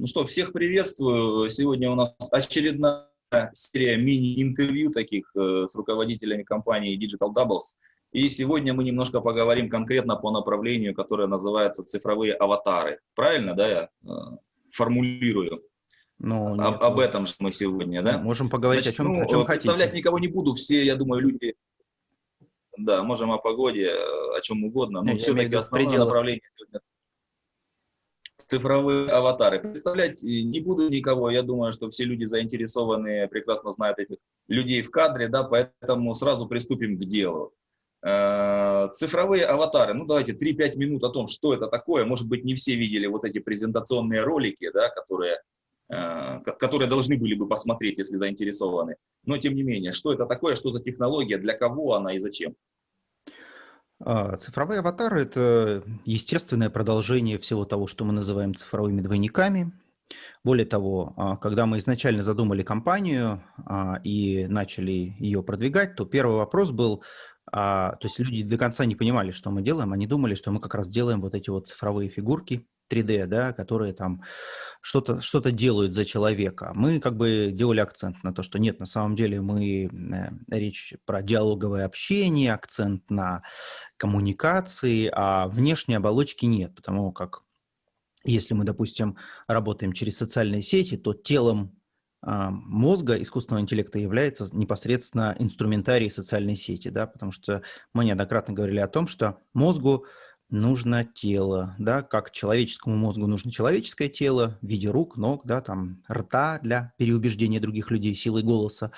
Ну что, всех приветствую. Сегодня у нас очередная серия мини-интервью таких э, с руководителями компании Digital Doubles. И сегодня мы немножко поговорим конкретно по направлению, которое называется цифровые аватары. Правильно, да, я э, формулирую? Ну, нет, об, об ну, этом же мы сегодня, да? Можем поговорить Значит, о чем, ну, о чем представлять хотите. никого не буду, все, я думаю, люди... Да, можем о погоде, о чем угодно, но все-таки основное направление сегодня цифровые аватары. Представлять не буду никого, я думаю, что все люди заинтересованные, прекрасно знают этих людей в кадре, да, поэтому сразу приступим к делу. Э, цифровые аватары, ну давайте 3-5 минут о том, что это такое. Может быть, не все видели вот эти презентационные ролики, да, которые, э, которые должны были бы посмотреть, если заинтересованы. Но тем не менее, что это такое, что за технология, для кого она и зачем? А, цифровые аватары – это естественное продолжение всего того, что мы называем цифровыми двойниками. Более того, а, когда мы изначально задумали компанию а, и начали ее продвигать, то первый вопрос был, то есть люди до конца не понимали, что мы делаем, они думали, что мы как раз делаем вот эти вот цифровые фигурки, 3D, да, которые там что-то что, -то, делают за человека. Мы как бы делали акцент на то, что нет, на самом деле мы э, речь про диалоговое общение, акцент на коммуникации, а внешней оболочки нет, потому как если мы, допустим, работаем через социальные сети, то телом а, мозга искусственного интеллекта является непосредственно инструментарий социальной сети, да, потому что мы неоднократно говорили о том, что мозгу нужно тело, да, как человеческому мозгу нужно человеческое тело в виде рук, ног, да, там, рта для переубеждения других людей силой голоса,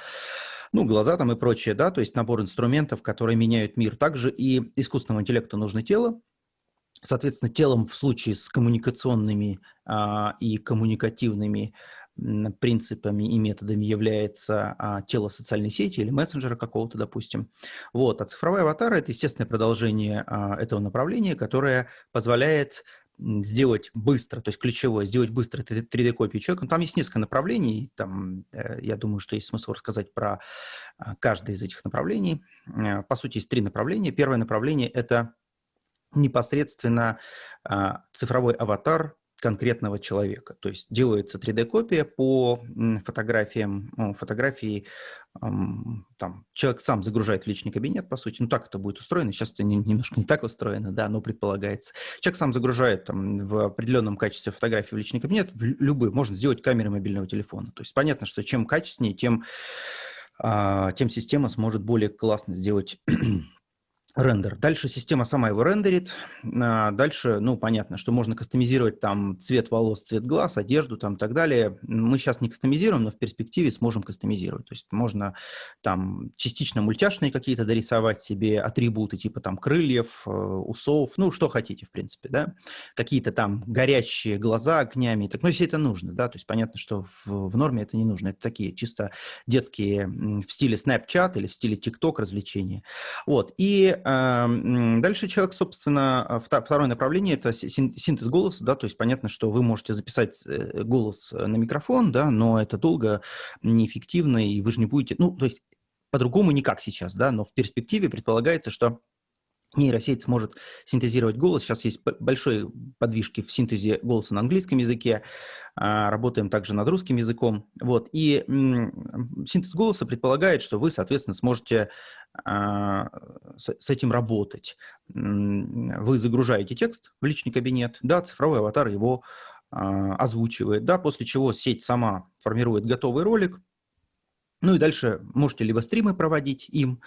ну, глаза там и прочее, да, то есть набор инструментов, которые меняют мир. Также и искусственному интеллекту нужно тело, соответственно, телом в случае с коммуникационными а, и коммуникативными принципами и методами является а, тело социальной сети или мессенджера какого-то, допустим. Вот. А цифровой аватар – это естественное продолжение а, этого направления, которое позволяет сделать быстро, то есть ключевое, сделать быстро 3D-копию человека. Там есть несколько направлений, там, э, я думаю, что есть смысл рассказать про а, каждое из этих направлений. Э, по сути, есть три направления. Первое направление – это непосредственно а, цифровой аватар конкретного человека. То есть делается 3D-копия по фотографиям, ну, фотографии, там, человек сам загружает в личный кабинет, по сути, ну так это будет устроено, сейчас это немножко не так устроено, да, но предполагается. Человек сам загружает там, в определенном качестве фотографии в личный кабинет, в любые, можно сделать камерой мобильного телефона. То есть понятно, что чем качественнее, тем, а, тем система сможет более классно сделать рендер. Дальше система сама его рендерит. А, дальше, ну, понятно, что можно кастомизировать там цвет волос, цвет глаз, одежду там и так далее. Мы сейчас не кастомизируем, но в перспективе сможем кастомизировать. То есть можно там частично мультяшные какие-то дорисовать себе атрибуты, типа там крыльев, э, усов, ну, что хотите, в принципе, да. Какие-то там горящие глаза огнями. Так, ну, если это нужно, да, то есть понятно, что в, в норме это не нужно. Это такие чисто детские в стиле Snapchat или в стиле TikTok развлечения. Вот. И Дальше человек, собственно, а, второе направление – это синтез голоса, да, то есть понятно, что вы можете записать э, голос э, на микрофон, да, но это долго, неэффективно, и вы же не будете, ну, то есть по-другому никак сейчас, да, но в перспективе предполагается, что нейросеть сможет синтезировать голос. Сейчас есть большие подвижки в синтезе голоса на английском языке. А, работаем также над русским языком. Вот. И синтез голоса предполагает, что вы, соответственно, сможете с этим работать. Вы загружаете текст в личный кабинет, да, цифровой аватар его а, озвучивает, да, после чего сеть сама формирует готовый ролик, ну и дальше можете либо стримы проводить им,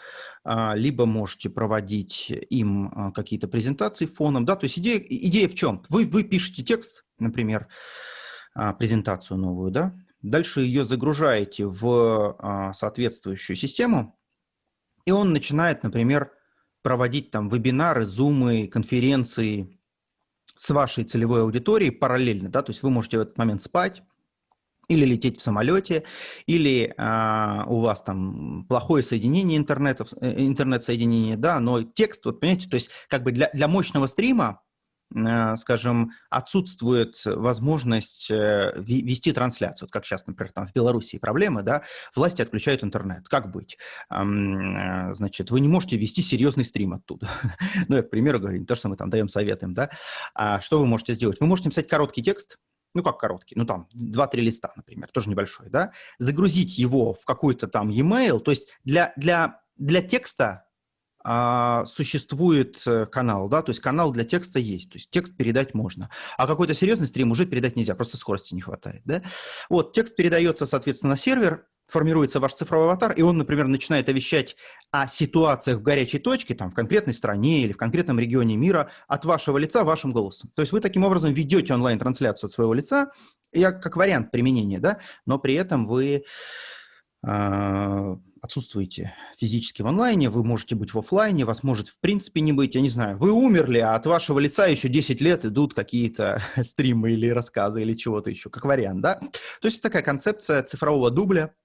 а, либо можете проводить им а, какие-то презентации фоном. Да? То есть идея, идея в чем? Вы, вы пишете текст, например, а, презентацию новую, да? дальше ее загружаете в соответствующую систему, и он начинает, например, проводить там вебинары, зумы, конференции с вашей целевой аудиторией параллельно. Да? То есть вы можете в этот момент спать, или лететь в самолете, или а, у вас там плохое соединение интернета, э, интернет-соединение, да, но текст, вот понимаете, то есть как бы для, для мощного стрима, скажем, отсутствует возможность э, вести трансляцию, вот как сейчас, например, там в Беларуси проблемы, да, власти отключают интернет, как быть? А, значит, вы не можете вести серьезный стрим оттуда, ну, я, к примеру, говорю, не то, что мы там даем советы, да, а что вы можете сделать? Вы можете написать короткий текст, ну как короткий, ну там 2-3 листа, например, тоже небольшой, да, загрузить его в какой-то там e-mail, то есть для, для, для текста а, существует э, канал, да, то есть канал для текста есть, то есть текст передать можно, а какой-то серьезный стрим уже передать нельзя, просто скорости не хватает, да. Вот, текст передается, соответственно, на сервер, формируется ваш цифровой аватар, и он, например, начинает овещать о ситуациях в горячей точке, там, в конкретной стране или в конкретном регионе мира от вашего лица вашим голосом. То есть вы таким образом ведете онлайн-трансляцию от своего лица, я как вариант применения, да, но при этом вы э, отсутствуете физически в онлайне, вы можете быть в офлайне, вас может в принципе не быть, я не знаю, вы умерли, а от вашего лица еще 10 лет идут какие-то стримы или рассказы или чего-то еще, как вариант, да. То есть такая концепция цифрового дубля,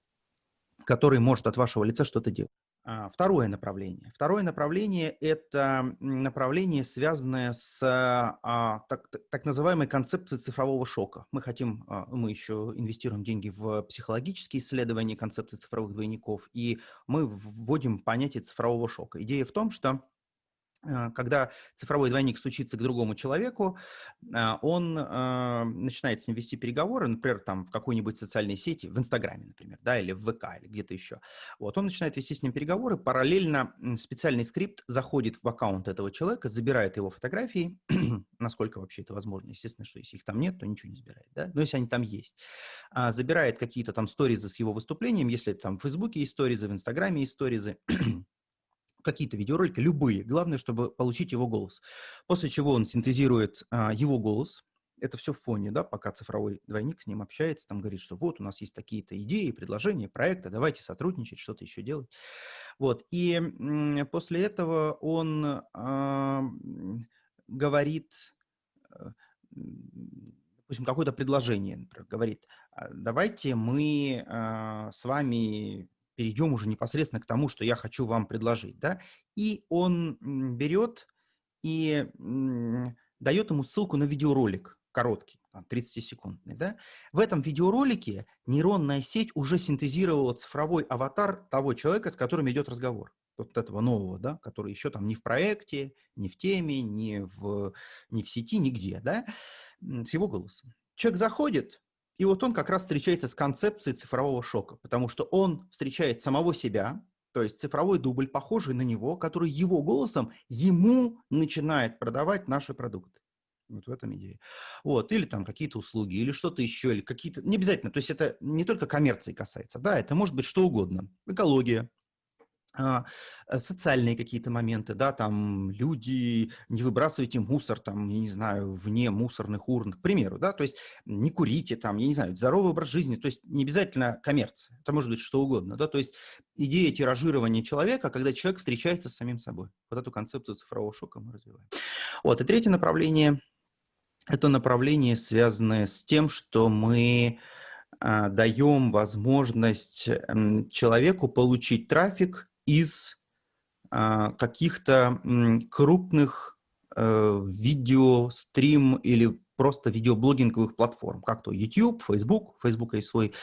который может от вашего лица что-то делать. А, второе направление. Второе направление – это направление, связанное с а, так, так называемой концепцией цифрового шока. Мы хотим, а, мы еще инвестируем деньги в психологические исследования концепции цифровых двойников, и мы вводим понятие цифрового шока. Идея в том, что когда цифровой двойник стучится к другому человеку, э, он э, начинает с ним вести переговоры, например, там в какой-нибудь социальной сети, в Инстаграме, например, да, или в ВК, или где-то еще. Вот, он начинает вести с ним переговоры, параллельно специальный скрипт заходит в аккаунт этого человека, забирает его фотографии, насколько вообще это возможно. Естественно, что если их там нет, то ничего не забирает, да, но если они там есть. А, забирает какие-то там сторизы с его выступлением, если там в Фейсбуке есть сторизы, в Инстаграме есть сторизы, какие-то видеоролики, любые. Главное, чтобы получить его голос. После чего он синтезирует а, его голос. Это все в фоне, да, пока цифровой двойник с ним общается, там говорит, что вот у нас есть такие-то идеи, предложения, проекты, давайте сотрудничать, что-то еще делать. Вот. И после этого он а, говорит, э, допустим, какое-то предложение, например, говорит, «А, давайте мы а, с вами перейдем уже непосредственно к тому, что я хочу вам предложить. Да? И он берет и дает ему ссылку на видеоролик, короткий, 30-секундный. Да? В этом видеоролике нейронная сеть уже синтезировала цифровой аватар того человека, с которым идет разговор вот этого нового, да, который еще там не в проекте, не в теме, не в, не в сети, нигде, да, с его голосом. Человек заходит, и вот он как раз встречается с концепцией цифрового шока, потому что он встречает самого себя, то есть цифровой дубль, похожий на него, который его голосом ему начинает продавать наши продукты. Вот в этом идея. Вот, или там какие-то услуги, или что-то еще, или какие-то... Не обязательно, то есть это не только коммерции касается, да, это может быть что угодно. Экология, социальные какие-то моменты, да, там люди, не выбрасывайте мусор, там, я не знаю, вне мусорных урн, к примеру, да, то есть не курите, там, я не знаю, здоровый образ жизни, то есть не обязательно коммерция, это может быть что угодно, да, то есть идея тиражирования человека, когда человек встречается с самим собой. Вот эту концепцию цифрового шока мы развиваем. Вот, и третье направление, это направление, связанное с тем, что мы а, даем возможность человеку получить трафик из а, каких-то крупных э, видео, стрим или просто видеоблогинговых платформ, как то YouTube, Facebook, Facebook есть свой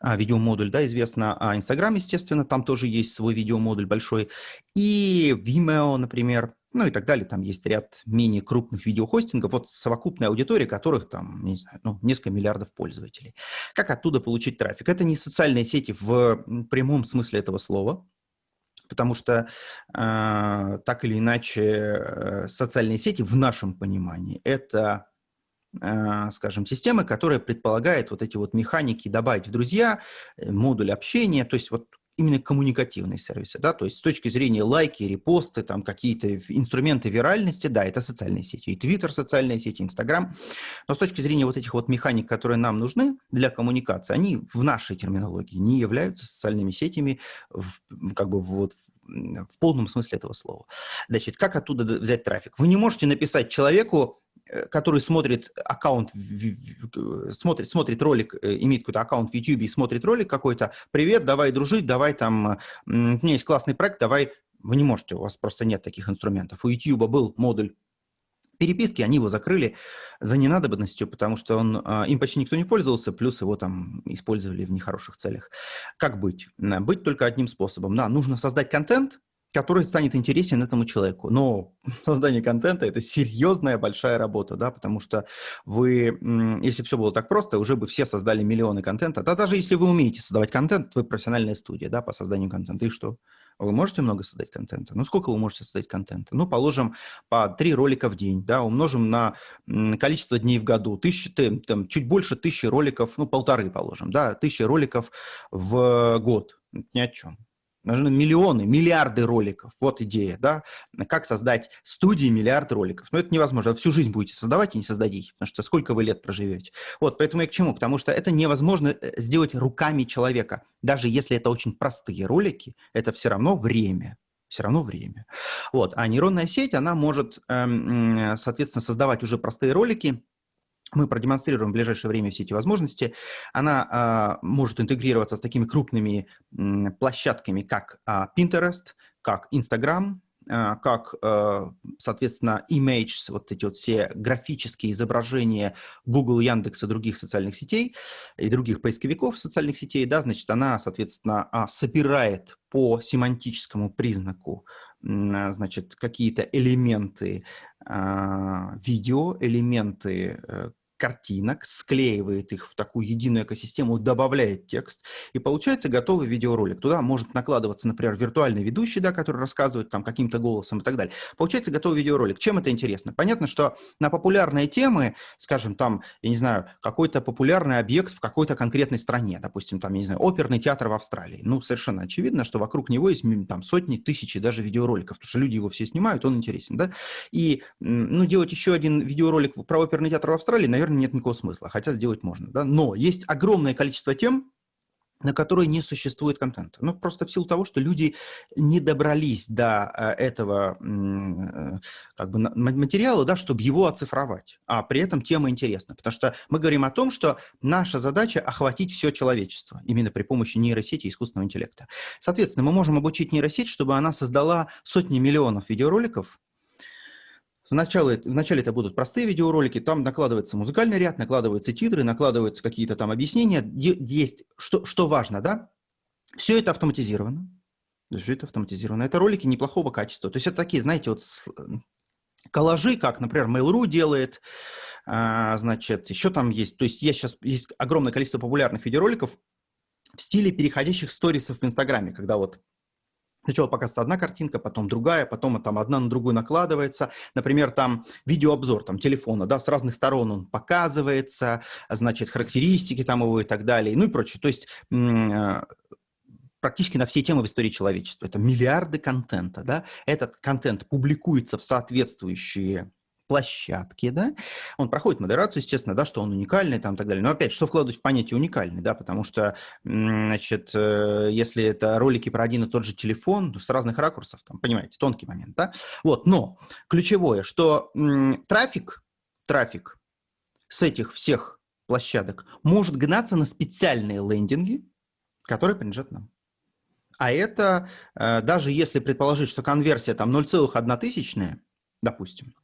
а, видеомодуль, да, известно, а Instagram, естественно, там тоже есть свой видеомодуль большой, и Vimeo, например, ну и так далее. Там есть ряд менее крупных видеохостингов, вот совокупная аудитория которых там, не знаю, ну, несколько миллиардов пользователей. Как оттуда получить трафик? Это не социальные сети в прямом смысле этого слова, потому что э, так или иначе э, социальные сети в нашем понимании это э, скажем, системы, которая предполагает вот эти вот механики добавить в друзья, э, модуль общения, то есть вот именно коммуникативные сервисы, да, то есть с точки зрения лайки, репосты, там какие-то инструменты виральности, да, это социальные сети, и Twitter социальные сети, Instagram, но с точки зрения вот этих вот механик, которые нам нужны для коммуникации, они в нашей терминологии не являются социальными сетями, в, как бы вот в полном смысле этого слова. Значит, как оттуда взять трафик? Вы не можете написать человеку, который смотрит аккаунт, смотрит, смотрит ролик, э, имеет какой-то аккаунт в YouTube и смотрит ролик какой-то, привет, давай дружить, давай там, у меня есть классный проект, давай, вы не можете, у вас просто нет таких инструментов. У YouTube был модуль переписки, они его закрыли за ненадобностью, потому что он, а, им почти никто не пользовался, плюс его там использовали в нехороших целях. Как быть? Быть только одним способом. Да, нужно создать контент, который станет интересен этому человеку. Но создание контента – это серьезная большая работа, да, потому что вы, если все было так просто, уже бы все создали миллионы контента. Да даже если вы умеете создавать контент, вы профессиональная студия, да, по созданию контента, и что? Вы можете много создать контента? Ну, сколько вы можете создать контента? Ну, положим, по три ролика в день, да, умножим на количество дней в году. Тысячи, там, чуть больше тысячи роликов, ну, полторы положим, да, тысячи роликов в год. Ни о чем. Нужны миллионы, миллиарды роликов. Вот идея, да? Как создать студии миллиард роликов. Но это невозможно. Вы всю жизнь будете создавать и не создадите, потому что сколько вы лет проживете. Вот, поэтому я к чему? Потому что это невозможно э, сделать руками человека. Даже если это очень простые ролики, это все равно время все равно время. Вот. А нейронная сеть, она может, эм, соответственно, создавать уже простые ролики, мы продемонстрируем в ближайшее время все эти возможности. Она а, может интегрироваться с такими крупными м, площадками, как а, Pinterest, как Instagram, а, как, а, соответственно, Image, вот эти вот все графические изображения Google, Яндекс и других социальных сетей и других поисковиков социальных сетей, да, значит, она, соответственно, а, собирает по семантическому признаку значит, какие-то элементы видео, элементы э, картинок, склеивает их в такую единую экосистему, добавляет текст, и получается готовый видеоролик. Туда может накладываться, например, виртуальный ведущий, да, который рассказывает там каким-то голосом и так далее. Получается готовый видеоролик. Чем это интересно? Понятно, что на популярные темы, скажем, там, я не знаю, какой-то популярный объект в какой-то конкретной стране, допустим, там, я не знаю, оперный театр в Австралии. Ну, совершенно очевидно, что вокруг него есть там сотни, тысячи даже видеороликов, потому что люди его все снимают, он интересен, да. И, ну, делать еще один видеоролик про оперный театр в Австралии, наверное, наверное, нет никакого смысла, хотя сделать можно. Да? Но есть огромное количество тем, на которые не существует контента. Ну, просто в силу того, что люди не добрались до э, этого э, как бы, материала, да, чтобы его оцифровать, а при этом тема интересна. Потому что мы говорим о том, что наша задача охватить все человечество именно при помощи нейросети и искусственного интеллекта. Соответственно, мы можем обучить нейросеть, чтобы она создала сотни миллионов видеороликов, Вначале, вначале это будут простые видеоролики, там накладывается музыкальный ряд, накладываются титры, накладываются какие-то там объяснения. Есть, что, что важно, да? Все это автоматизировано. Все это автоматизировано. Это ролики неплохого качества. То есть это такие, знаете, вот коллажи, как, например, Mail.ru делает, а, значит, еще там есть, то есть есть сейчас есть огромное количество популярных видеороликов в стиле переходящих сторисов в Инстаграме, когда вот Сначала показывается одна картинка, потом другая, потом там одна на другую накладывается. Например, там видеообзор там, телефона, да, с разных сторон он показывается, значит, характеристики там его и так далее, ну и прочее. То есть э, практически на все темы в истории человечества. Это миллиарды контента, да. Этот контент публикуется в соответствующие площадке, да, он проходит модерацию, естественно, да, что он уникальный там и так далее. Но опять, что вкладывать в понятие уникальный, да, потому что, значит, э, если это ролики про один и тот же телефон, с разных ракурсов, там, понимаете, тонкий момент, да, вот, но ключевое, что трафик, трафик с этих всех площадок может гнаться на специальные лендинги, которые принадлежат нам. А это, э, даже если предположить, что конверсия там 0,1 тысячная, допустим,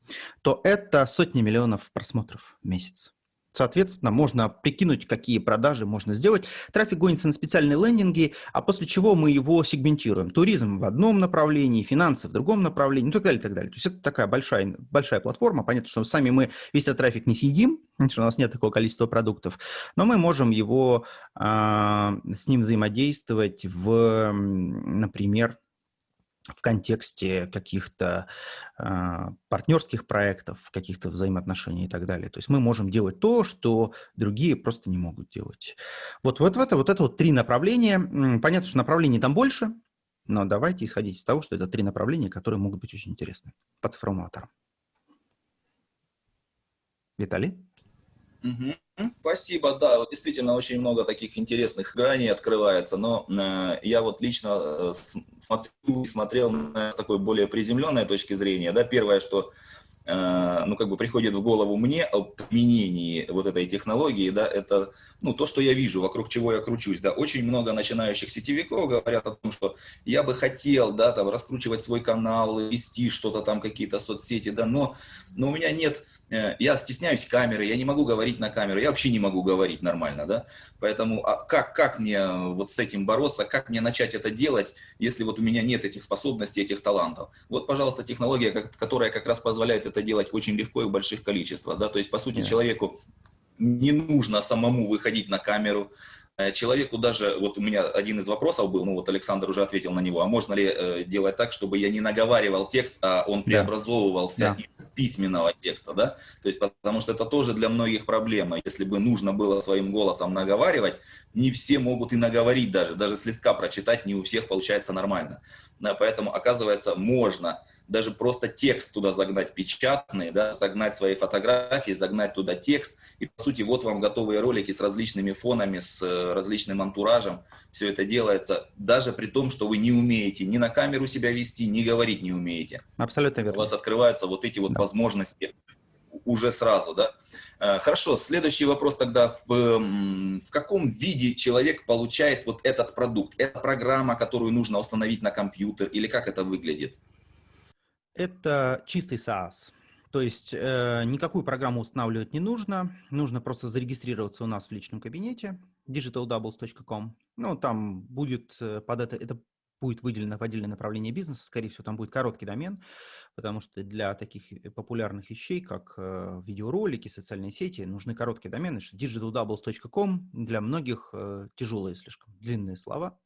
то это сотни миллионов просмотров в месяц. Соответственно, можно прикинуть, какие продажи можно сделать. Трафик гонится на специальные лендинги, а после чего мы его сегментируем. Туризм в одном направлении, финансы в другом направлении, и так далее, так далее. То есть это такая большая, большая платформа. Понятно, что сами мы весь этот трафик не съедим, что у нас нет такого количества продуктов, но мы можем его, э, с ним взаимодействовать в, например, в контексте каких-то э, партнерских проектов, каких-то взаимоотношений и так далее. То есть мы можем делать то, что другие просто не могут делать. Вот, вот, это, вот это вот три направления. Понятно, что направлений там больше, но давайте исходить из того, что это три направления, которые могут быть очень интересны по цифровым аватарам. Виталий? Спасибо, да, действительно очень много таких интересных граней открывается, но э, я вот лично э, смотрю, смотрел с такой более приземленной точки зрения, да, первое, что э, ну, как бы приходит в голову мне о применении вот этой технологии, да, это, ну, то, что я вижу, вокруг чего я кручусь, да, очень много начинающих сетевиков говорят о том, что я бы хотел, да, там, раскручивать свой канал, вести что-то там, какие-то соцсети, да, но, но у меня нет я стесняюсь камеры, я не могу говорить на камеру, я вообще не могу говорить нормально, да, поэтому а как, как мне вот с этим бороться, как мне начать это делать, если вот у меня нет этих способностей, этих талантов. Вот, пожалуйста, технология, которая как раз позволяет это делать очень легко и в больших количествах, да, то есть, по сути, yeah. человеку не нужно самому выходить на камеру, Э, человеку даже, вот у меня один из вопросов был, ну вот Александр уже ответил на него, а можно ли э, делать так, чтобы я не наговаривал текст, а он преобразовывался да. из письменного текста, да? То есть потому что это тоже для многих проблема. Если бы нужно было своим голосом наговаривать, не все могут и наговорить даже, даже с листка прочитать не у всех получается нормально. Да, поэтому оказывается можно даже просто текст туда загнать печатный, да, загнать свои фотографии, загнать туда текст. И, по сути, вот вам готовые ролики с различными фонами, с э, различным антуражем. Все это делается даже при том, что вы не умеете ни на камеру себя вести, ни говорить не умеете. Абсолютно верно. У вас открываются вот эти вот да. возможности уже сразу, да. Э, хорошо, следующий вопрос тогда. В, в каком виде человек получает вот этот продукт? Это программа, которую нужно установить на компьютер или как это выглядит? Это чистый SaaS. То есть э, никакую программу устанавливать не нужно. Нужно просто зарегистрироваться у нас в личном кабинете digitaldoubles.com. Ну, там будет э, под это, это будет выделено в отдельное направление бизнеса, скорее всего, там будет короткий домен, потому что для таких э, популярных вещей, как э, видеоролики, социальные сети, нужны короткие домены, что digitaldoubles.com для многих э, тяжелые слишком, длинные слова.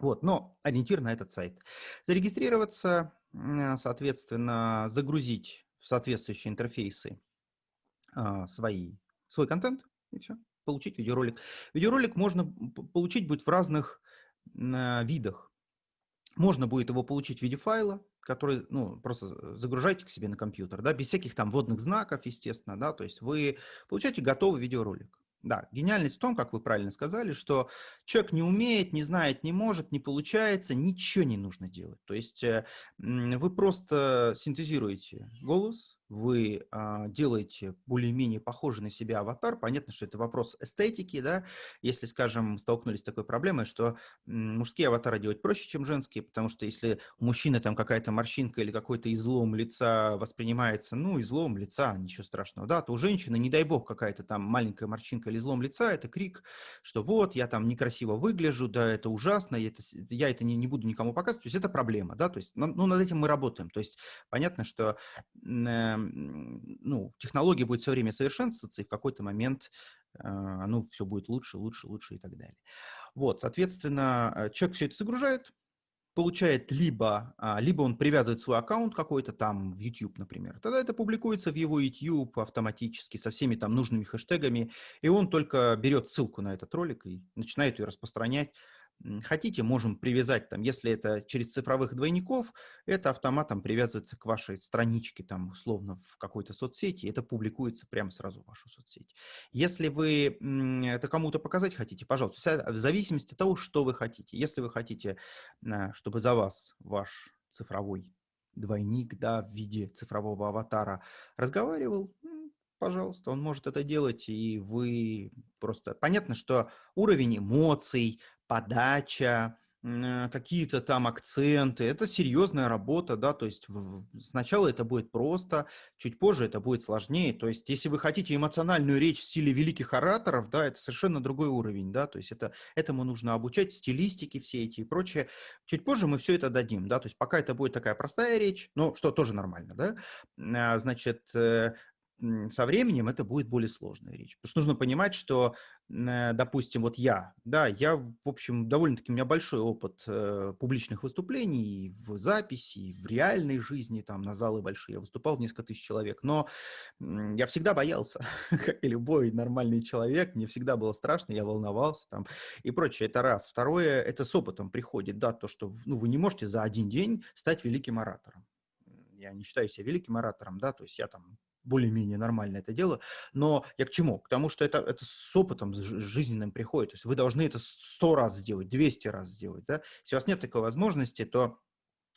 Вот, но ориентир на этот сайт. Зарегистрироваться, соответственно, загрузить в соответствующие интерфейсы а, свои, свой контент, и все, получить видеоролик. Видеоролик можно получить будет в разных а, видах. Можно будет его получить в виде файла, который, ну, просто загружайте к себе на компьютер, да, без всяких там вводных знаков, естественно, да, то есть вы получаете готовый видеоролик. Да, гениальность в том, как вы правильно сказали, что человек не умеет, не знает, не может, не получается, ничего не нужно делать. То есть э, вы просто синтезируете голос, вы а, делаете более-менее похожий на себя аватар, понятно, что это вопрос эстетики, да, если, скажем, столкнулись с такой проблемой, что мужские аватары делать проще, чем женские, потому что если у мужчины там какая-то морщинка или какой-то излом лица воспринимается, ну, излом лица, ничего страшного, да, то у женщины, не дай бог, какая-то там маленькая морщинка или излом лица, это крик, что вот, я там некрасиво выгляжу, да, это ужасно, я это, я это не, не буду никому показывать, то есть это проблема, да, то есть, ну над этим мы работаем, то есть понятно, что э, ну, технология будет все время совершенствоваться, и в какой-то момент э, ну, все будет лучше, лучше, лучше и так далее. Вот, соответственно, э, человек все это загружает, получает либо, а, либо он привязывает свой аккаунт какой-то там в YouTube, например, тогда это публикуется в его YouTube автоматически со всеми там нужными хэштегами, и он только берет ссылку на этот ролик и начинает ее распространять Хотите, можем привязать, там, если это через цифровых двойников, это автоматом привязывается к вашей страничке, там, условно, в какой-то соцсети, это публикуется прямо сразу в вашу соцсеть. Если вы это кому-то показать хотите, пожалуйста, в зависимости от того, что вы хотите. Если вы хотите, чтобы за вас ваш цифровой двойник, да, в виде цифрового аватара разговаривал, пожалуйста, он может это делать, и вы просто... Понятно, что уровень эмоций, подача, э, какие-то там акценты. Это серьезная работа, да, то есть сначала это будет просто, чуть позже это будет сложнее. То есть если вы хотите эмоциональную речь в стиле великих ораторов, да, это совершенно другой уровень, да, то есть это, этому нужно обучать, стилистики все эти и прочее. Чуть позже мы все это дадим, да, то есть пока это будет такая простая речь, ну, что тоже нормально, да, а, значит, э, со временем это будет более сложная речь. Потому что нужно понимать, что, э, допустим, вот я, да, я, в общем, довольно-таки, у меня большой опыт э, публичных выступлений в записи, в реальной жизни, там, на залы большие. Я выступал в несколько тысяч человек, но я всегда боялся, как и любой нормальный человек, мне всегда было страшно, я волновался там и прочее. Это раз. Второе, это с опытом приходит, да, то, что ну, вы не можете за один день стать великим оратором я не считаю себя великим оратором, да, то есть я там более-менее нормально это дело. Но я к чему? К тому, что это, это с опытом жизненным приходит. То есть вы должны это сто раз сделать, 200 раз сделать. Да? Если у вас нет такой возможности, то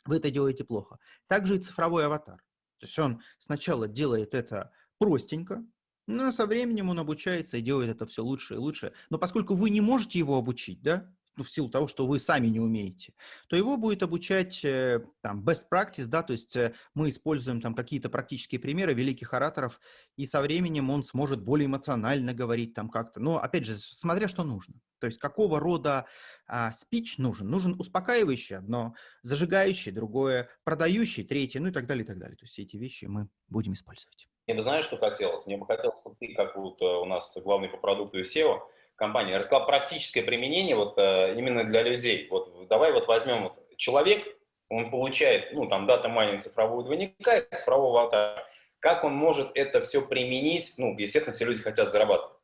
вы это делаете плохо. Также и цифровой аватар. То есть он сначала делает это простенько, но со временем он обучается и делает это все лучше и лучше. Но поскольку вы не можете его обучить, да, ну, в силу того, что вы сами не умеете, то его будет обучать э, там best practice, да, то есть э, мы используем там какие-то практические примеры великих ораторов, и со временем он сможет более эмоционально говорить там как-то. Но, опять же, смотря что нужно. То есть какого рода а, спич нужен? Нужен успокаивающий одно, зажигающий другое, продающий третье, ну и так далее, и так далее. То есть все эти вещи мы будем использовать. Мне бы, знаешь, что хотелось? Мне бы хотелось, чтобы ты, как вот э, у нас главный по продукту SEO, компании, рассказал практическое применение вот э, именно для людей. Вот давай вот возьмем вот, человек, он получает, ну, там, дата майнинг цифрового двойника, цифрового аватара. Как он может это все применить? Ну, естественно, все люди хотят зарабатывать.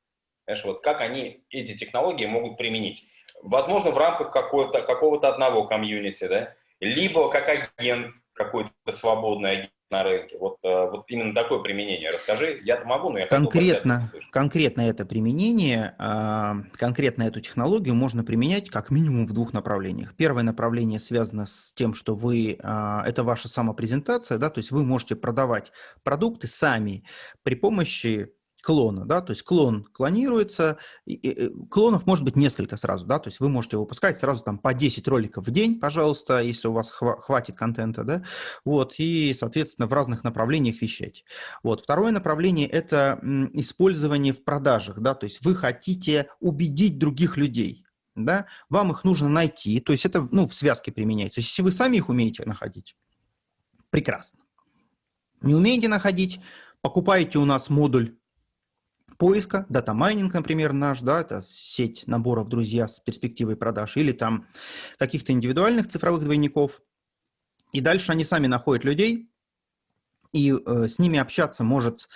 Знаешь, вот как они эти технологии могут применить? Возможно, в рамках какого-то одного комьюнити, да? Либо как агент, какой-то свободный на рынке. Вот, э, вот именно такое применение. Расскажи, я могу, но я конкретно, конкретно это применение, а, конкретно эту технологию можно применять как минимум в двух направлениях. Первое направление связано с тем, что вы, а, это ваша самопрезентация, да, то есть вы можете продавать продукты сами при помощи клона, да, то есть клон клонируется, и, и, клонов может быть несколько сразу, да, то есть вы можете выпускать сразу там по 10 роликов в день, пожалуйста, если у вас хва хватит контента, да, вот, и, соответственно, в разных направлениях вещать. Вот, второе направление – это использование в продажах, да, то есть вы хотите убедить других людей, да, вам их нужно найти, то есть это, ну, в связке применяется, то есть если вы сами их умеете находить, прекрасно. Не умеете находить, покупаете у нас модуль поиска, дата майнинг, например, наш, да, это сеть наборов друзья с перспективой продаж, или там каких-то индивидуальных цифровых двойников. И дальше они сами находят людей, и э, с ними общаться может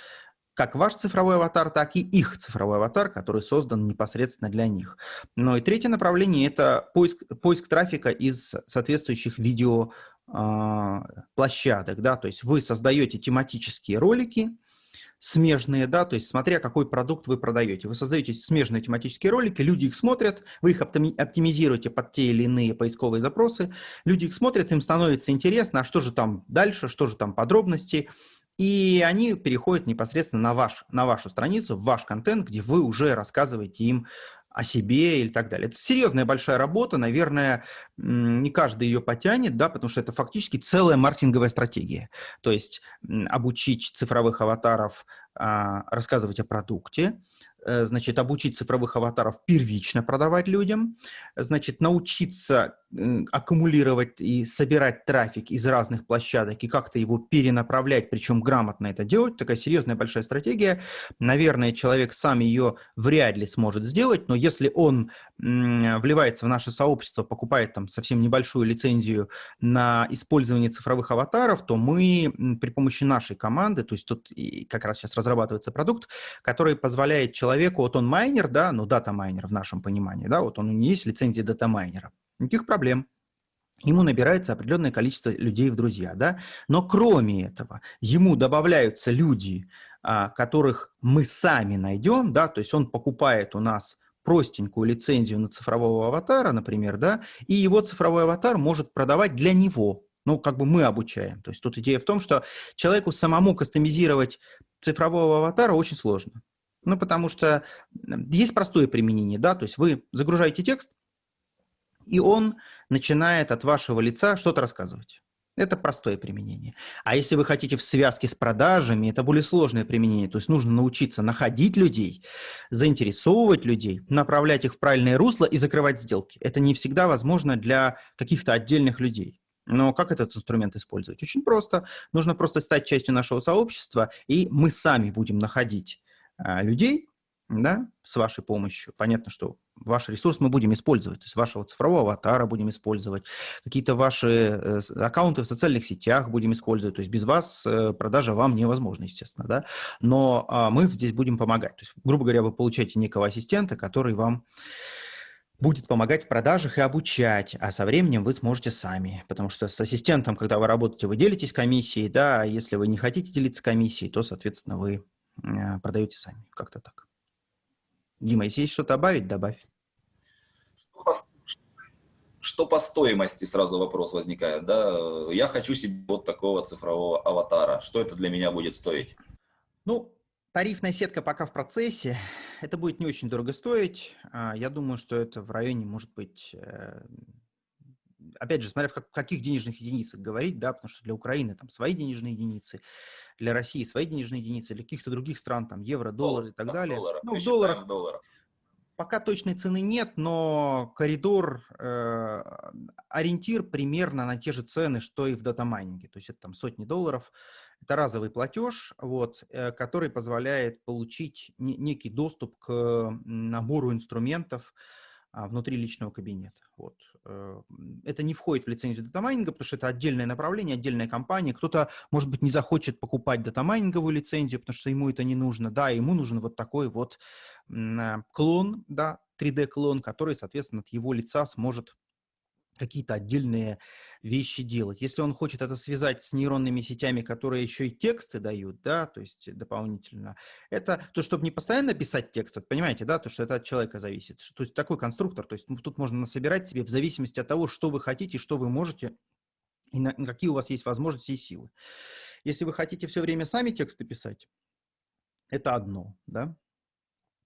как ваш цифровой аватар, так и их цифровой аватар, который создан непосредственно для них. Но и третье направление – это поиск, поиск трафика из соответствующих видео а, площадок, да, то есть вы создаете тематические ролики, смежные, да, то есть смотря какой продукт вы продаете. Вы создаете смежные тематические ролики, люди их смотрят, вы их оптимизируете под те или иные поисковые запросы, люди их смотрят, им становится интересно, а что же там дальше, что же там подробности, и они переходят непосредственно на, ваш, на вашу страницу, в ваш контент, где вы уже рассказываете им о себе или так далее. Это серьезная большая работа, наверное, не каждый ее потянет, да, потому что это фактически целая маркетинговая стратегия. То есть обучить цифровых аватаров а, рассказывать о продукте, Э, значит, обучить цифровых аватаров первично продавать людям, значит, научиться аккумулировать и собирать трафик из разных площадок и как-то его перенаправлять, причем грамотно это делать, такая серьезная большая стратегия. Наверное, человек сам ее вряд ли сможет сделать, но если он вливается в наше сообщество, покупает там совсем небольшую лицензию на использование цифровых аватаров, то мы при помощи нашей команды, то есть тут как раз сейчас разрабатывается продукт, который позволяет человеку вот он майнер, да, ну дата-майнер в нашем понимании, да, вот он у него есть лицензия дата-майнера, никаких проблем. Ему набирается определенное количество людей в друзья, да, но кроме этого ему добавляются люди, а, которых мы сами найдем, да, то есть он покупает у нас простенькую лицензию на цифрового аватара, например, да, и его цифровой аватар может продавать для него, ну, как бы мы обучаем. То есть тут идея в том, что человеку самому кастомизировать цифрового аватара очень сложно. Ну, потому что есть простое применение, да, то есть вы загружаете текст, и он начинает от вашего лица что-то рассказывать. Это простое применение. А если вы хотите в связке с продажами, это более сложное применение. То есть нужно научиться находить людей, заинтересовывать людей, направлять их в правильное русло и закрывать сделки. Это не всегда возможно для каких-то отдельных людей. Но как этот инструмент использовать? Очень просто. Нужно просто стать частью нашего сообщества, и мы сами будем находить а, людей, да, с вашей помощью. Понятно, что ваш ресурс мы будем использовать, то есть вашего цифрового аватара будем использовать, какие-то ваши э, аккаунты в социальных сетях будем использовать, то есть без вас э, продажа вам невозможна, естественно, да, но а, мы здесь будем помогать. То есть, грубо говоря, вы получаете некого ассистента, который вам будет помогать в продажах и обучать, а со временем вы сможете сами, потому что с ассистентом, когда вы работаете, вы делитесь комиссией, да, а если вы не хотите делиться комиссией, то, соответственно, вы Э, продаете сами. Как-то так. Дима, если есть что-то добавить, добавь. Что по, что по стоимости сразу вопрос возникает, да? Я хочу себе вот такого цифрового аватара. Что это для меня будет стоить? Ну, Тарифная сетка пока в процессе. Это будет не очень дорого стоить. А, я думаю, что это в районе, может быть, э, опять же, смотря в каких денежных единицах говорить, да, потому что для Украины там свои денежные единицы, для России свои денежные единицы, для каких-то других стран, там, евро, доллар и так далее. Долларах. Ну, в долларах. Долларах. Пока точной цены нет, но коридор, э, ориентир примерно на те же цены, что и в датамайнинге. То есть это там сотни долларов. Это разовый платеж, вот, э, который позволяет получить не, некий доступ к набору инструментов а, внутри личного кабинета. Вот. Э, это не входит в лицензию датамайнинга, потому что это отдельное направление, отдельная компания. Кто-то, может быть, не захочет покупать датамайнинговую лицензию, потому что ему это не нужно. Да, ему нужен вот такой вот а, клон, да, 3D-клон, который, соответственно, от его лица сможет какие-то отдельные вещи делать. Если он хочет это связать с нейронными сетями, которые еще и тексты дают, да, то есть дополнительно, это то, чтобы не постоянно писать текст, вот понимаете, да, то, что это от человека зависит. То есть такой конструктор, то есть ну, тут можно насобирать себе в зависимости от того, что вы хотите, что вы можете, и на, какие у вас есть возможности и силы. Если вы хотите все время сами тексты писать, это одно, да,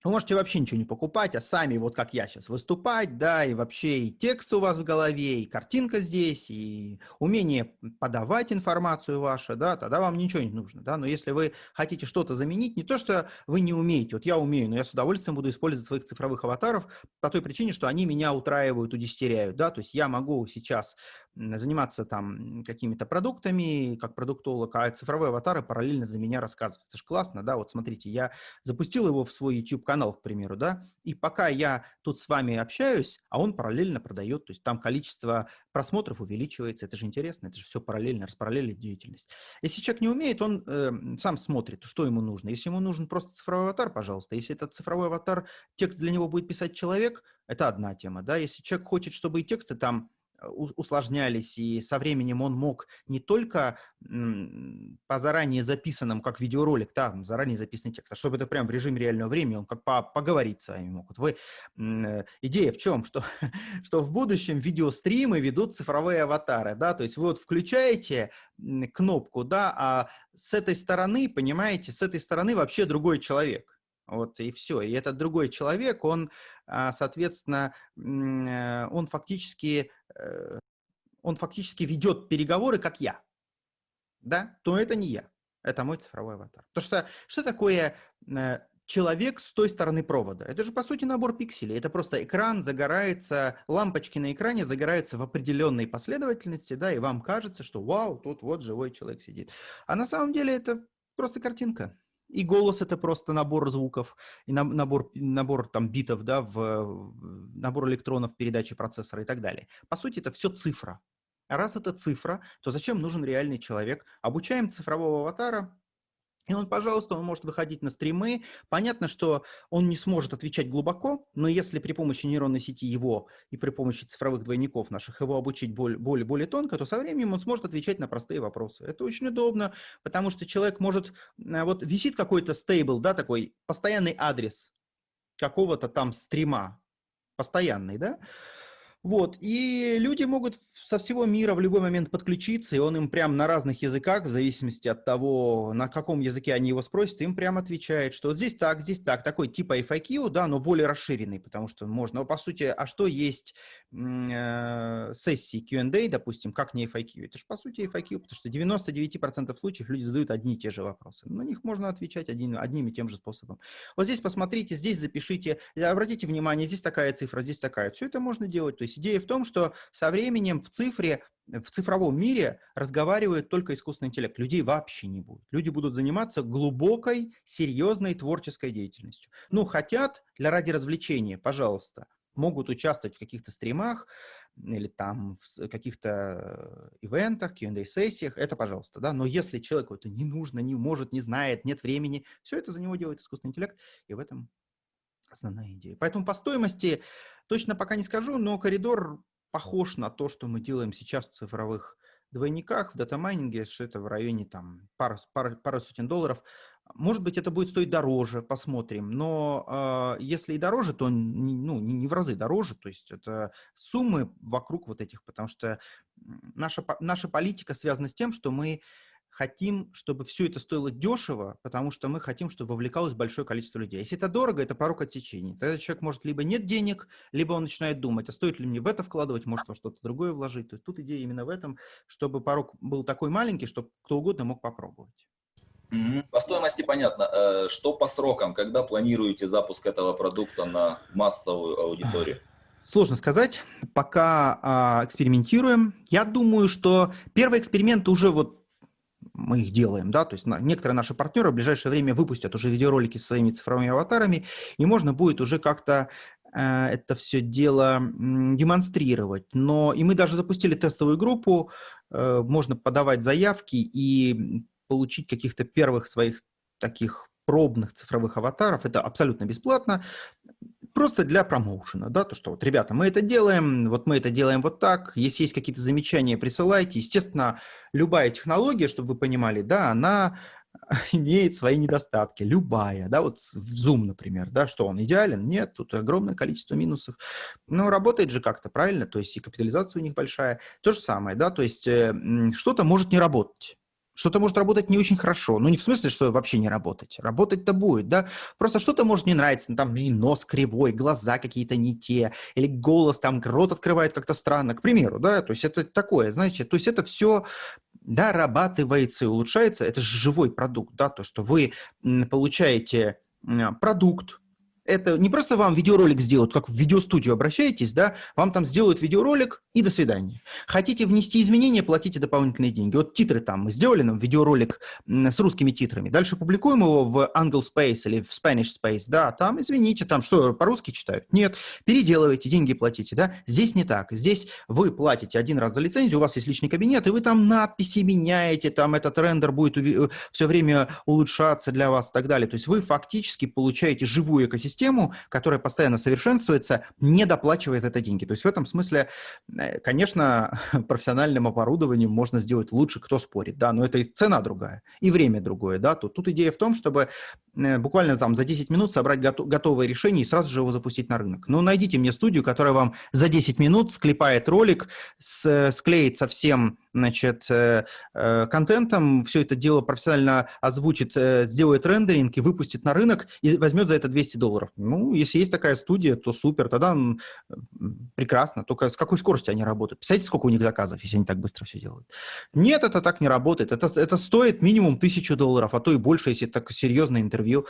вы можете вообще ничего не покупать, а сами, вот как я сейчас, выступать, да, и вообще и текст у вас в голове, и картинка здесь, и умение подавать информацию вашу, да, тогда вам ничего не нужно, да, но если вы хотите что-то заменить, не то, что вы не умеете, вот я умею, но я с удовольствием буду использовать своих цифровых аватаров по той причине, что они меня утраивают, удестеряют, да, то есть я могу сейчас заниматься там какими-то продуктами, как продуктолог, а цифровые аватары параллельно за меня рассказывают. Это же классно, да, вот смотрите, я запустил его в свой YouTube-канал, к примеру, да, и пока я тут с вами общаюсь, а он параллельно продает, то есть там количество просмотров увеличивается, это же интересно, это же все параллельно, распараллелит деятельность. Если человек не умеет, он э, сам смотрит, что ему нужно. Если ему нужен просто цифровой аватар, пожалуйста, если этот цифровой аватар, текст для него будет писать человек, это одна тема, да, если человек хочет, чтобы и тексты там усложнялись, и со временем он мог не только по заранее записанным, как видеоролик, там, заранее записанный текст, а чтобы это прям в режиме реального времени, он как по поговорить с вами мог. Вот вы, э, идея в чем? Что, что в будущем видеостримы ведут цифровые аватары, да, то есть вы вот включаете кнопку, да, а с этой стороны, понимаете, с этой стороны вообще другой человек. Вот и все. И этот другой человек, он, а, соответственно, э, он фактически, э, он фактически ведет переговоры, как я. Да? То это не я. Это мой цифровой аватар. Потому что что такое э, человек с той стороны провода? Это же, по сути, набор пикселей. Это просто экран загорается, лампочки на экране загораются в определенной последовательности, да, и вам кажется, что вау, тут вот живой человек сидит. А на самом деле это просто картинка. И голос это просто набор звуков, и набор, набор там битов, да, в, набор электронов передачи процессора и так далее. По сути, это все цифра. Раз это цифра, то зачем нужен реальный человек? Обучаем цифрового аватара, и он, пожалуйста, он может выходить на стримы. Понятно, что он не сможет отвечать глубоко, но если при помощи нейронной сети его и при помощи цифровых двойников наших его обучить более, более, более тонко, то со временем он сможет отвечать на простые вопросы. Это очень удобно, потому что человек может... Э, вот висит какой-то стейбл, да, такой постоянный адрес какого-то там стрима, постоянный, да, вот, и люди могут со всего мира в любой момент подключиться, и он им прям на разных языках, в зависимости от того, на каком языке они его спросят, им прям отвечает, что здесь так, здесь так, такой типа FAQ, да, но более расширенный, потому что можно, по сути, а что есть сессии Q&A, допустим, как не FAQ? Это же, по сути, FAQ, потому что 99% случаев люди задают одни и те же вопросы. На них можно отвечать один, одним и тем же способом. Вот здесь посмотрите, здесь запишите, обратите внимание, здесь такая цифра, здесь такая. Все это можно делать, то есть идея в том, что со временем в цифре, в цифровом мире разговаривает только искусственный интеллект. Людей вообще не будет. Люди будут заниматься глубокой, серьезной творческой деятельностью. Ну, хотят для ради развлечения, пожалуйста, могут участвовать в каких-то стримах или там в каких-то ивентах, Q&A-сессиях, это пожалуйста, да, но если человеку это не нужно, не может, не знает, нет времени, все это за него делает искусственный интеллект, и в этом основная идея. Поэтому по стоимости точно пока не скажу, но коридор похож на то, что мы делаем сейчас в цифровых двойниках, в датамайнинге, что это в районе там пары, пары, пары сотен долларов. Может быть, это будет стоить дороже, посмотрим. Но э, если и дороже, то ну, не в разы дороже. То есть это суммы вокруг вот этих, потому что наша, наша политика связана с тем, что мы хотим, чтобы все это стоило дешево, потому что мы хотим, чтобы вовлекалось большое количество людей. Если это дорого, это порог отсечения. Тогда человек может либо нет денег, либо он начинает думать, а стоит ли мне в это вкладывать, может во что-то другое вложить. То есть тут идея именно в этом, чтобы порог был такой маленький, чтобы кто угодно мог попробовать. По стоимости понятно. Э, что по срокам? Когда планируете запуск этого продукта на массовую аудиторию? Сложно сказать, пока а, экспериментируем. Я думаю, что первые эксперименты уже вот мы их делаем, да, то есть на, некоторые наши партнеры в ближайшее время выпустят уже видеоролики с своими цифровыми аватарами, и можно будет уже как-то э, это все дело м, демонстрировать. Но и мы даже запустили тестовую группу, э, можно подавать заявки и получить каких-то первых своих таких пробных цифровых аватаров. Это абсолютно бесплатно, просто для промоушена, да, то, что вот, ребята, мы это делаем, вот мы это делаем вот так, если есть какие-то замечания, присылайте. Естественно, любая технология, чтобы вы понимали, да, она имеет свои недостатки, любая, да, вот в Zoom, например, да, что он идеален? Нет, тут огромное количество минусов, но работает же как-то, правильно, то есть и капитализация у них большая, то же самое, да, то есть э, что-то может не работать, что-то может работать не очень хорошо. Ну, не в смысле, что вообще не работать. Работать-то будет, да. Просто что-то может не нравиться. Ну, там и нос кривой, глаза какие-то не те, или голос там, рот открывает как-то странно, к примеру, да. То есть это такое, знаете, то есть это все дорабатывается и улучшается. Это же живой продукт, да, то, что вы получаете продукт, это не просто вам видеоролик сделают, как в видеостудию обращаетесь, да, вам там сделают видеоролик и до свидания. Хотите внести изменения, платите дополнительные деньги. Вот титры там, мы сделали нам видеоролик с русскими титрами, дальше публикуем его в Angle Space или в Spanish Space, да, там, извините, там что, по-русски читают? Нет, переделывайте, деньги платите, да, здесь не так, здесь вы платите один раз за лицензию, у вас есть личный кабинет, и вы там надписи меняете, там этот рендер будет э, все время улучшаться для вас и так далее, то есть вы фактически получаете живую экосистему, систему, которая постоянно совершенствуется, не доплачивая за это деньги. То есть в этом смысле, конечно, профессиональным оборудованием можно сделать лучше, кто спорит, да, но это и цена другая, и время другое, да. Тут, тут идея в том, чтобы э, буквально там за 10 минут собрать готов, готовое решение и сразу же его запустить на рынок. Ну, найдите мне студию, которая вам за 10 минут склепает ролик, с, склеит совсем значит, э, э, контентом, все это дело профессионально озвучит, э, сделает рендеринг и выпустит на рынок и возьмет за это 200 долларов. Ну, если есть такая студия, то супер, тогда прекрасно. Только с какой скоростью они работают? Представляете, сколько у них заказов, если они так быстро все делают? Нет, это так не работает. Это, это стоит минимум тысячу долларов, а то и больше, если так серьезное интервью.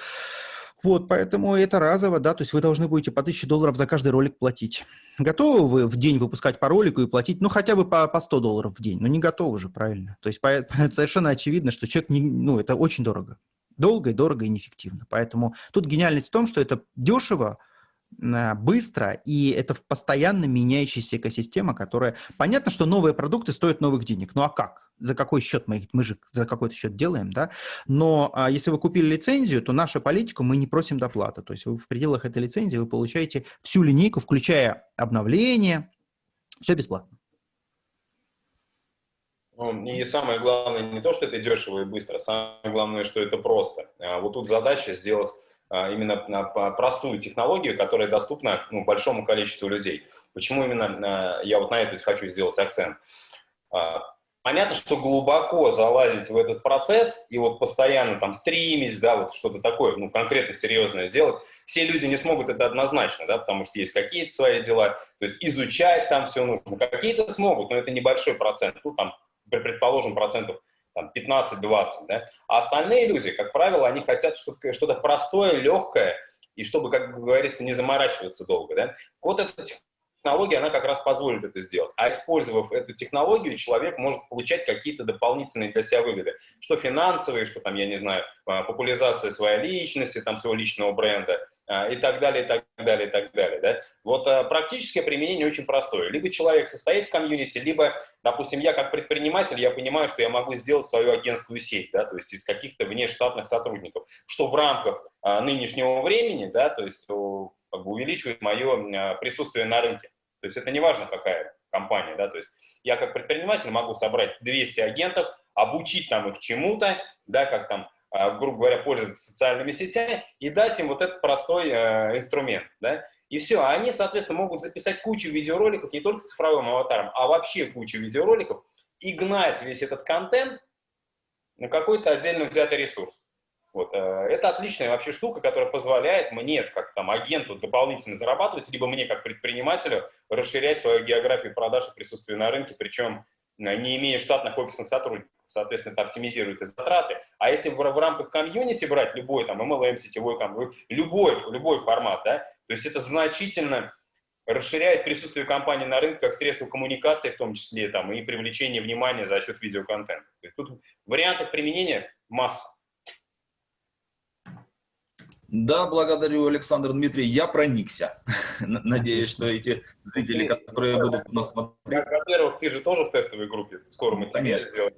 Вот, поэтому это разово, да, то есть вы должны будете по 1000 долларов за каждый ролик платить. Готовы вы в день выпускать по ролику и платить, ну, хотя бы по, по 100 долларов в день? Ну, не готовы же, правильно? То есть по, совершенно очевидно, что человек, не, ну, это очень дорого. Долго и дорого и неэффективно. Поэтому тут гениальность в том, что это дешево, быстро, и это в постоянно меняющаяся экосистема, которая... Понятно, что новые продукты стоят новых денег, ну а как? За какой счет мы их, мы же за какой-то счет делаем, да? Но а, если вы купили лицензию, то нашу политику мы не просим доплаты. То есть вы в пределах этой лицензии вы получаете всю линейку, включая обновление, все бесплатно. Ну, и самое главное не то, что это дешево и быстро, самое главное, что это просто. А вот тут задача сделать именно на простую технологию, которая доступна ну, большому количеству людей. Почему именно а, я вот на это хочу сделать акцент? А, понятно, что глубоко залазить в этот процесс и вот постоянно там стримить, да, вот что-то такое, ну, конкретно серьезное сделать, все люди не смогут это однозначно, да, потому что есть какие-то свои дела, то есть изучать там все нужно. Какие-то смогут, но это небольшой процент, ну, там, предположим, процентов там 15-20, да? А остальные люди, как правило, они хотят что-то что простое, легкое, и чтобы, как говорится, не заморачиваться долго, да? Вот эта технология, она как раз позволит это сделать. А использовав эту технологию, человек может получать какие-то дополнительные для себя выгоды. Что финансовые, что там, я не знаю, а, популяризация своей личности, там, своего личного бренда, и так далее, и так далее, и так далее. Да? Вот а, практическое применение очень простое. Либо человек состоит в комьюнити, либо, допустим, я как предприниматель, я понимаю, что я могу сделать свою агентскую сеть, да, то есть из каких-то внештатных сотрудников, что в рамках а, нынешнего времени, да, то есть как бы увеличивает мое присутствие на рынке. То есть это не важно, какая компания, да, то есть я как предприниматель могу собрать 200 агентов, обучить там их чему-то, да, как там а, грубо говоря, пользоваться социальными сетями и дать им вот этот простой э, инструмент, да, и все, они, соответственно, могут записать кучу видеороликов не только с цифровым аватаром, а вообще кучу видеороликов и гнать весь этот контент на какой-то отдельно взятый ресурс. Вот. Э, это отличная вообще штука, которая позволяет мне, как там агенту, дополнительно зарабатывать, либо мне, как предпринимателю, расширять свою географию продаж и присутствие на рынке, причем не имея штатных офисных сотрудников. Соответственно, это оптимизирует и затраты. А если в, в рамках комьюнити брать любой там MLM, сетевой, любой, любой формат, да, то есть это значительно расширяет присутствие компании на рынке как средство коммуникации, в том числе там, и привлечение внимания за счет видеоконтента. То есть тут вариантов применения масса. Да, благодарю, Александр Дмитрий. Я проникся. Надеюсь, что эти зрители, которые будут нас смотреть... Во-первых, ты же тоже в тестовой группе. Скоро мы тебе сделаем.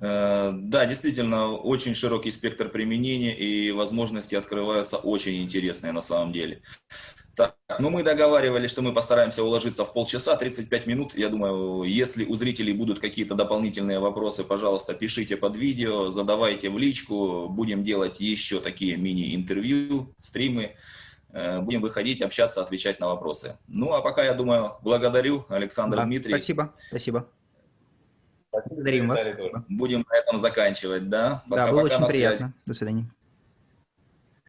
Э, да, действительно, очень широкий спектр применения и возможности открываются очень интересные на самом деле. Так, ну мы договаривались, что мы постараемся уложиться в полчаса, 35 минут. Я думаю, если у зрителей будут какие-то дополнительные вопросы, пожалуйста, пишите под видео, задавайте в личку. Будем делать еще такие мини-интервью, стримы. Э, будем выходить, общаться, отвечать на вопросы. Ну, а пока, я думаю, благодарю, Александр да, Дмитрий. Спасибо, спасибо. Благодарим вас. Будем на этом заканчивать, да? Пока, да, было пока, очень приятно. Связи. До свидания.